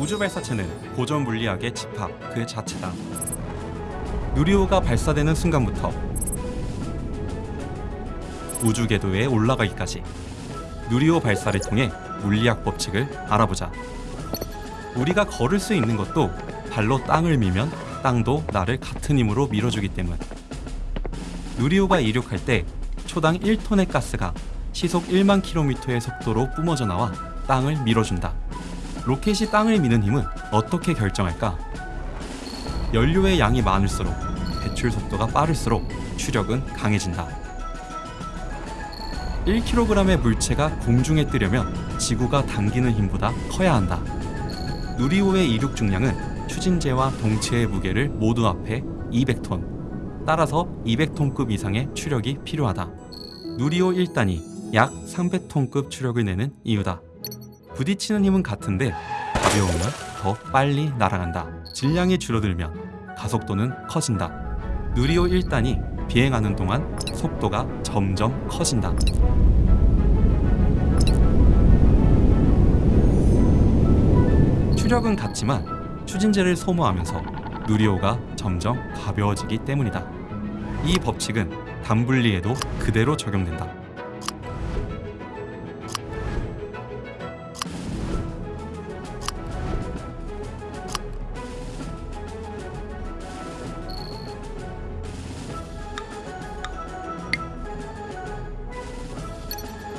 우주 발사체는 고전 물리학의 집합 그 자체다. 누리호가 발사되는 순간부터 우주 궤도에 올라가기까지 누리호 발사를 통해 물리학 법칙을 알아보자. 우리가 걸을 수 있는 것도 발로 땅을 밀면 땅도 나를 같은 힘으로 밀어주기 때문. 누리호가 이륙할 때 초당 1톤의 가스가 시속 1만 킬로미터의 속도로 뿜어져 나와 땅을 밀어준다. 로켓이 땅을 미는 힘은 어떻게 결정할까? 연료의 양이 많을수록 배출 속도가 빠를수록 추력은 강해진다. 1kg의 물체가 공중에 뜨려면 지구가 당기는 힘보다 커야 한다. 누리호의 이륙 중량은 추진제와 동체의 무게를 모두 합해 200톤. 따라서 200톤급 이상의 추력이 필요하다. 누리호 1단이 약 300톤급 추력을 내는 이유다. 부딪히는 힘은 같은데 가벼우면 더 빨리 날아간다. 질량이 줄어들면 가속도는 커진다. 누리호 1단이 비행하는 동안 속도가 점점 커진다. 추력은 같지만 추진제를 소모하면서 누리호가 점점 가벼워지기 때문이다. 이 법칙은 단분리에도 그대로 적용된다.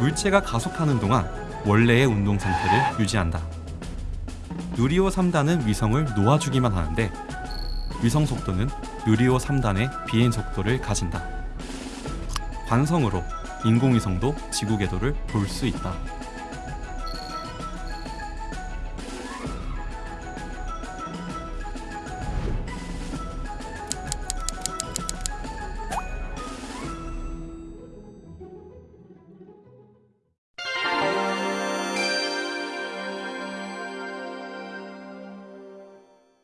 물체가 가속하는 동안 원래의 운동 상태를 유지한다. 누리호 3단은 위성을 놓아주기만 하는데 위성 속도는 누리호 3단의 비행 속도를 가진다. 관성으로 인공위성도 지구 궤도를 돌수 있다.